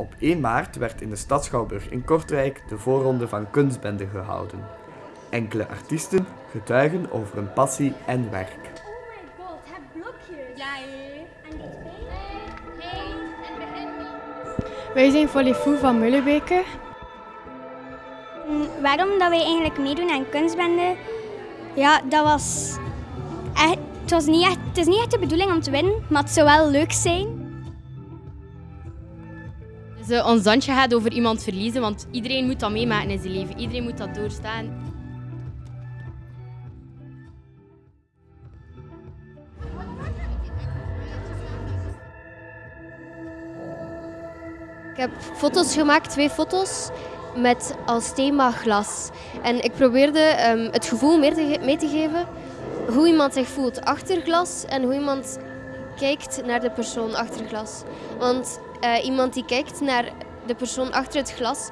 Op 1 maart werd in de stad Schouwburg in Kortrijk de voorronde van Kunstbende gehouden. Enkele artiesten getuigen over hun passie en werk. Oh my god, het blokje. Ja. En die twee? Hey, en Wij zijn Volleyfoo van Mullebeke. Mm, Waarom dat wij eigenlijk meedoen aan kunstbende? Ja, dat was echt, het, was niet echt, het is niet echt de bedoeling om te winnen, maar het zou wel leuk zijn. Dus ons dansje gaat over iemand verliezen, want iedereen moet dat meemaken in zijn leven. Iedereen moet dat doorstaan. Ik heb foto's gemaakt, twee foto's, met als thema glas. En ik probeerde ehm, het gevoel meer te mee te geven hoe iemand zich voelt achter glas en hoe iemand kijkt naar de persoon achter glas. Want eh, iemand die kijkt naar de persoon achter het glas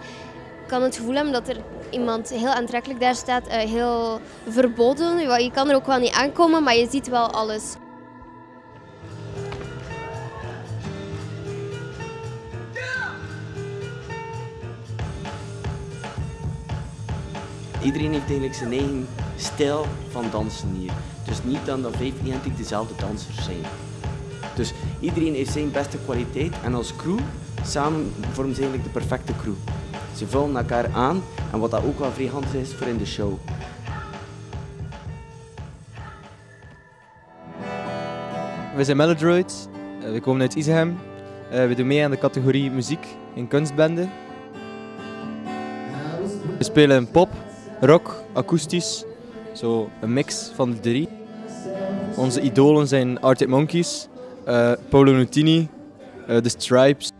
kan het gevoel hebben dat er iemand heel aantrekkelijk daar staat, eh, heel verboden. Je kan er ook wel niet aankomen, maar je ziet wel alles. Iedereen heeft eigenlijk zijn eigen stijl van dansen hier. Dus niet dan dat vijf identiek dezelfde dansers zijn. Dus iedereen heeft zijn beste kwaliteit en als crew samen vormen ze eigenlijk de perfecte crew. Ze vullen elkaar aan en wat dat ook wel vrij handig is voor in de show. We zijn Melodroids, Eh, we komen uit Izehem. Eh, we doen mee aan de categorie muziek in kunstbende. We spelen pop, rock, akoestisch, zo een mix van de drie. Onze idolen zijn Arctic Monkeys, Uh, Polo Nutini, uh, The Stripes.